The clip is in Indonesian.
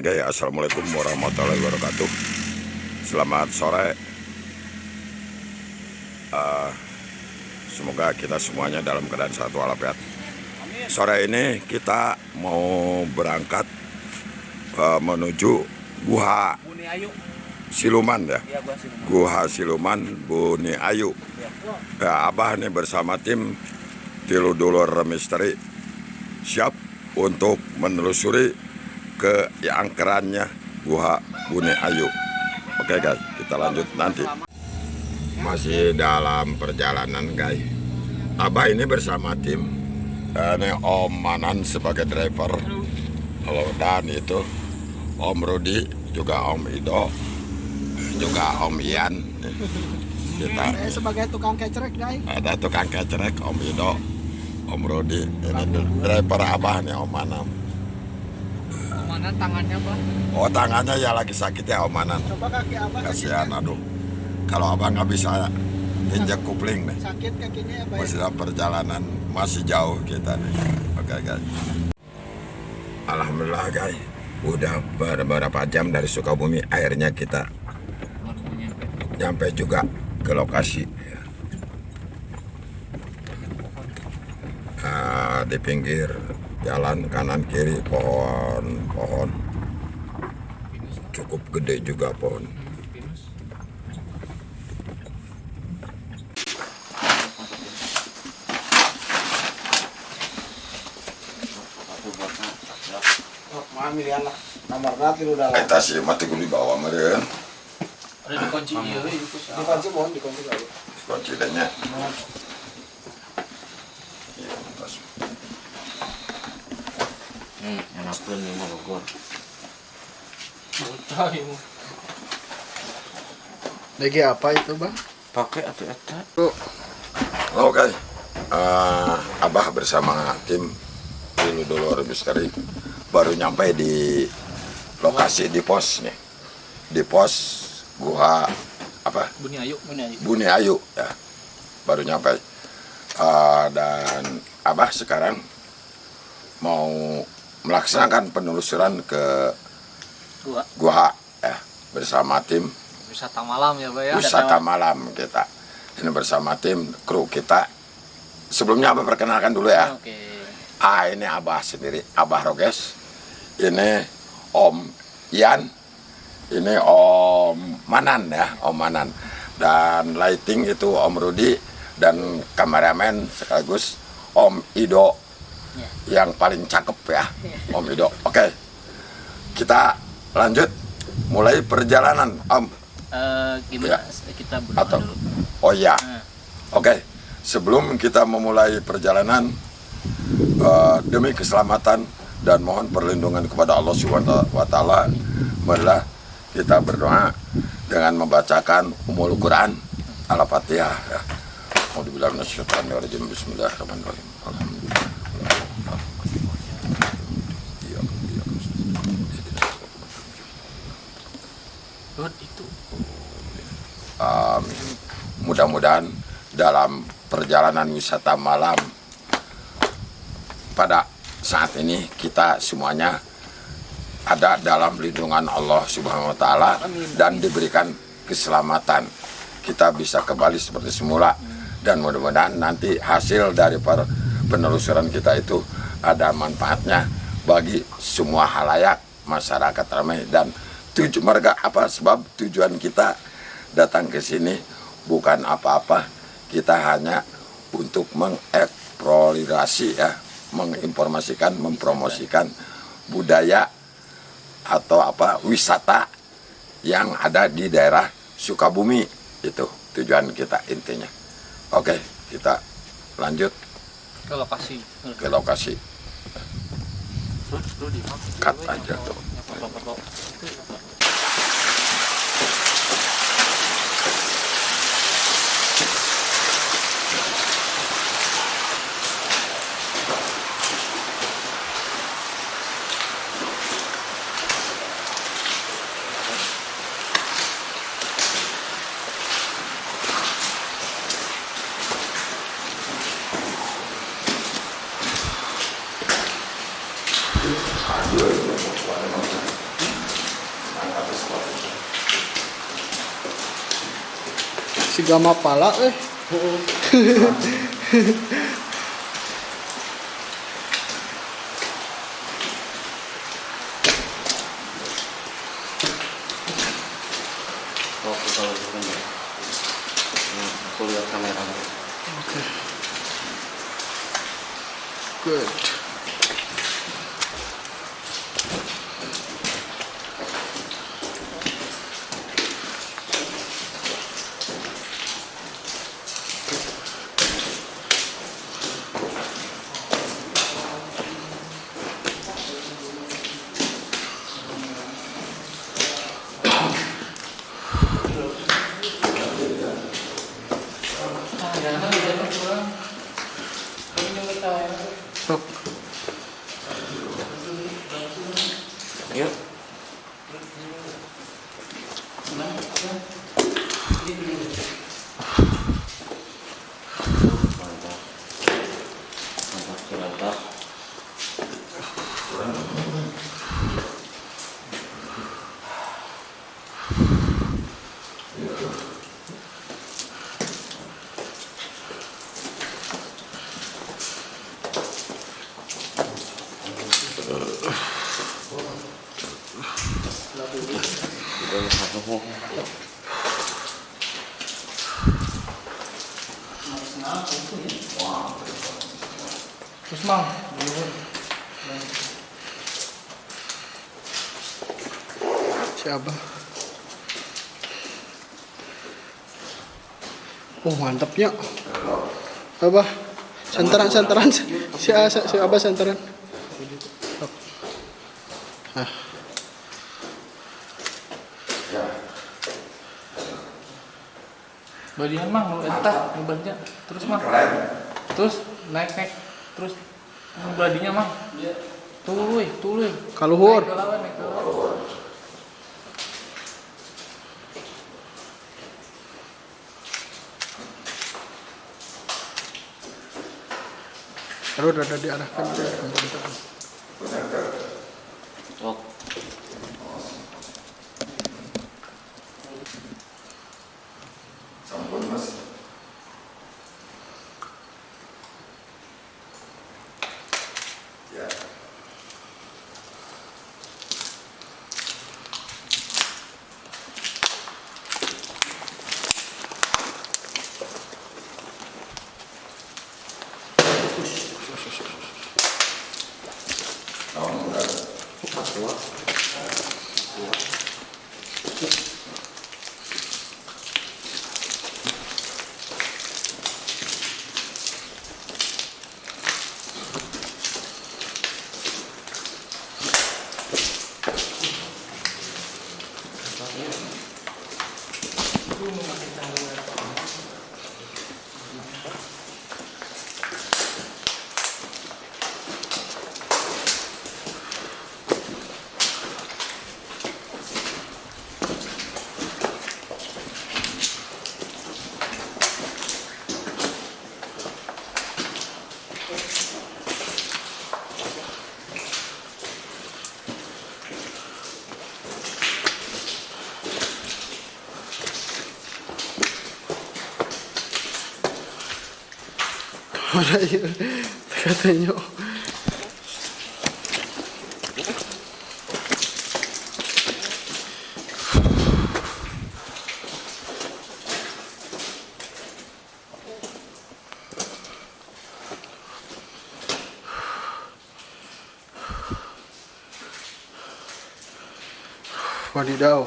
Oke guys, assalamualaikum warahmatullahi wabarakatuh. Selamat sore. Uh, semoga kita semuanya dalam keadaan sehat walafiat. Sore ini kita mau berangkat uh, menuju Guha Siluman ya. Guha Siluman Buni Ayu. Ya, Abah nih bersama tim Tilu Dulur Misteri siap untuk menelusuri ke angkerannya Guha Bune Ayu. Oke guys, kita lanjut nanti. Masih dalam perjalanan guys. Abah ini bersama tim. Ini Om Manan sebagai driver. Halo dan itu Om Rudi, juga Om Ido, juga Om Ian. Kita sebagai tukang kecerek guys. Ada tukang kecerek Om Ido, Om Rudi. Ini driver Abah nih Om Manan Omanan tangannya bang oh tangannya ya lagi sakit ya Omanan. Coba kaki abang kasihan aduh. Kalau abang nggak bisa injak kupling nih. Sakit kakinya ya bang masih dalam perjalanan masih jauh kita nih. Oke okay, guys. Alhamdulillah guys. Udah beberapa jam dari Sukabumi akhirnya kita nyampe juga ke lokasi. Nah, di pinggir jalan kanan kiri pohon pohon. Cukup gede juga pohon. Kita sih mati gue bawa meren ada dikunci iya dikunci. Mohon dikunci lagi dikunci danya Hmm, enakeun ieu mah Bogor. Lagi apa itu, Bang? Pakai atuh eta. Oke. Okay. Uh, Abah bersama tim Dulu Dolor Misteri baru nyampe di lokasi di pos nih. Di pos Guha apa? Buni Ayu, Buni Ayu. Buni Ayu ya. Baru nyampe. Uh, dan Abah sekarang mau melaksanakan penelusuran ke gua. Gua ya bersama tim. Wisata malam ya Pak ya. Wisata malam kita. Ini bersama tim kru kita. Sebelumnya abah perkenalkan dulu ya. Oke. Ah ini abah sendiri abah Roges. Ini om Ian. Ini om Manan ya om Manan. Dan lighting itu om Rudi dan kameramen sekaligus om Ido yang paling cakep ya Om Ido oke kita lanjut. Mulai perjalanan Om. Uh, gimana? Ya. kita berdoa Atau, dulu. Oh ya. Uh. oke sebelum kita memulai perjalanan uh, demi keselamatan dan mohon perlindungan kepada Allah Subhanahu wa taala marilah kita berdoa dengan membacakan umul Quran Al-Fatihah ya. Mau dibilang Bismillahirrahmanirrahim Itu. Um, mudah-mudahan dalam perjalanan wisata malam pada saat ini kita semuanya ada dalam lindungan Allah Subhanahu wa taala dan diberikan keselamatan. Kita bisa kembali seperti semula. Dan mudah-mudahan nanti hasil dari penelusuran kita itu ada manfaatnya bagi semua halayak masyarakat ramai dan tujuh mereka apa sebab tujuan kita datang ke sini bukan apa-apa. Kita hanya untuk mengeksplorasi ya menginformasikan mempromosikan budaya atau apa wisata yang ada di daerah Sukabumi. Itu tujuan kita intinya. Oke kita lanjut ke lokasi. ke lokasi. Cut aja tuh Si gama pala eh. Oh, Thank you. Terus mang. Siapa? Oh mantapnya. Apa? Santaran santaran si si santaran. Sok. Ah. Badian mang lu entah ngebannya terus mah. Terus naik naik terus badinya mang. Tuluy, tuluy. Kaluhur. Ke. Kalau rada diarahkan ke Oh, Orayı zaten yok. Và đi đâu?